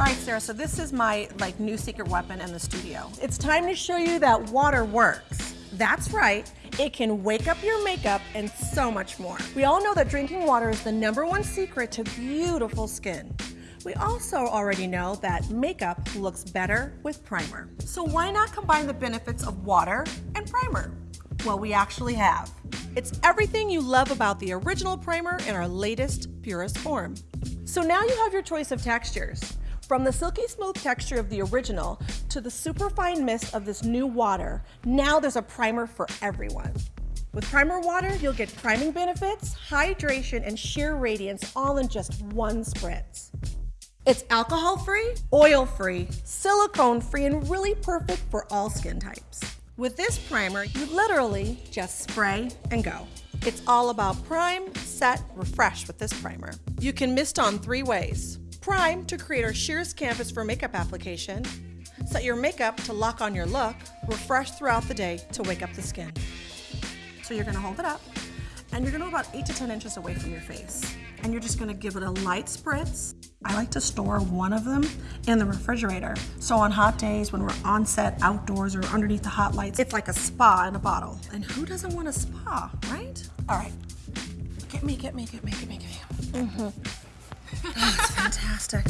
All right, Sarah, so this is my like new secret weapon in the studio. It's time to show you that water works. That's right, it can wake up your makeup and so much more. We all know that drinking water is the number one secret to beautiful skin. We also already know that makeup looks better with primer. So why not combine the benefits of water and primer? Well, we actually have. It's everything you love about the original primer in our latest, purest form. So now you have your choice of textures. From the silky smooth texture of the original to the super fine mist of this new water, now there's a primer for everyone. With primer water, you'll get priming benefits, hydration, and sheer radiance all in just one spritz. It's alcohol-free, oil-free, silicone-free, and really perfect for all skin types. With this primer, you literally just spray and go. It's all about prime, set, refresh with this primer. You can mist on three ways. Prime to create our sheerest canvas for makeup application. Set your makeup to lock on your look. Refresh throughout the day to wake up the skin. So you're gonna hold it up and you're gonna go about eight to 10 inches away from your face. And you're just gonna give it a light spritz. I like to store one of them in the refrigerator. So on hot days when we're on set, outdoors, or underneath the hot lights, it's like a spa in a bottle. And who doesn't want a spa, right? All right, get me, get me, get me, get me, get me. Mm-hmm. That's fantastic.